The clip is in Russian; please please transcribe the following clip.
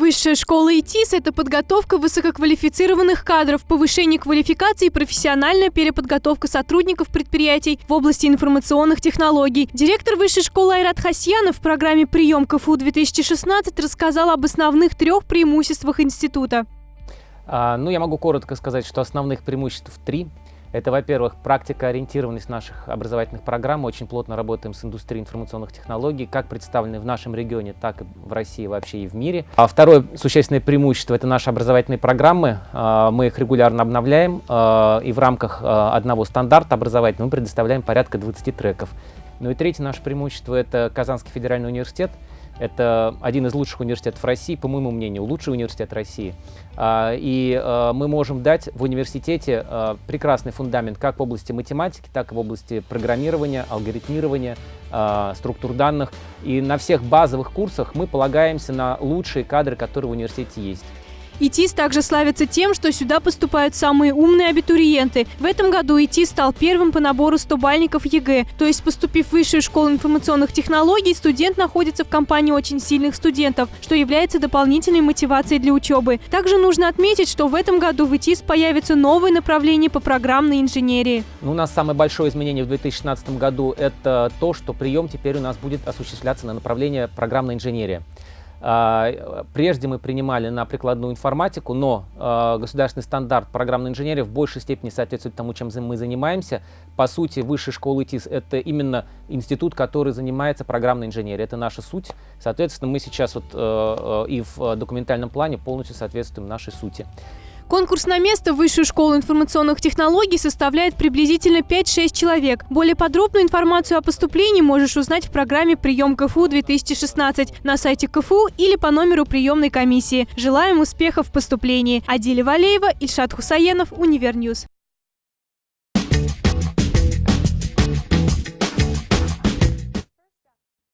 Высшая школа ИТИС – это подготовка высококвалифицированных кадров, повышение квалификации и профессиональная переподготовка сотрудников предприятий в области информационных технологий. Директор Высшей школы Айрат Хасьянов в программе «Прием КФУ-2016» рассказал об основных трех преимуществах института. А, ну, я могу коротко сказать, что основных преимуществ три – это, во-первых, практика ориентированность наших образовательных программ. Мы очень плотно работаем с индустрией информационных технологий, как представлены в нашем регионе, так и в России вообще и в мире. А второе существенное преимущество – это наши образовательные программы. А, мы их регулярно обновляем, а, и в рамках а, одного стандарта образовательного мы предоставляем порядка 20 треков. Ну и третье наше преимущество – это Казанский федеральный университет. Это один из лучших университетов России, по моему мнению, лучший университет России. А, и а, мы можем дать в университете а, прекрасный фундамент как в области математики, так и в области программирования, алгоритмирования, структур данных. И на всех базовых курсах мы полагаемся на лучшие кадры, которые в университете есть. ИТИС также славится тем, что сюда поступают самые умные абитуриенты. В этом году ИТИС стал первым по набору 100-бальников ЕГЭ. То есть, поступив в Высшую школу информационных технологий, студент находится в компании очень сильных студентов, что является дополнительной мотивацией для учебы. Также нужно отметить, что в этом году в ИТИС появится новое направление по программной инженерии. Ну, у нас самое большое изменение в 2016 году – это то, что прием теперь у нас будет осуществляться на направление программная инженерия. А, прежде мы принимали на прикладную информатику, но а, государственный стандарт программной инженерии в большей степени соответствует тому, чем мы занимаемся. По сути, высшая школа ИТИС – это именно институт, который занимается программной инженерией. Это наша суть. Соответственно, мы сейчас вот э, э, и в документальном плане полностью соответствуем нашей сути. Конкурс на место в Высшую школу информационных технологий составляет приблизительно 5-6 человек. Более подробную информацию о поступлении можешь узнать в программе «Прием КФУ-2016» на сайте КФУ или по номеру приемной комиссии. Желаем успехов в поступлении. Адиля Валеева, Ильшат Хусаенов, Универньюз.